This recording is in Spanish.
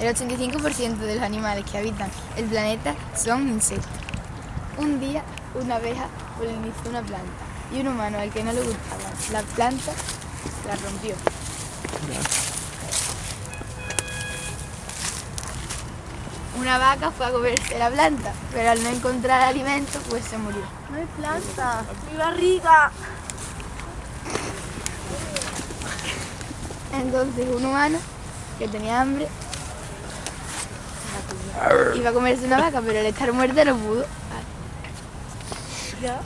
El 85% de los animales que habitan el planeta son insectos. Un día, una abeja polinizó una planta y un humano al que no le gustaba la planta la rompió. Una vaca fue a comerse la planta, pero al no encontrar alimento, pues se murió. No hay planta. Mi barriga. Entonces un humano que tenía hambre Iba a comerse una vaca, pero al estar muerta no pudo. Ah.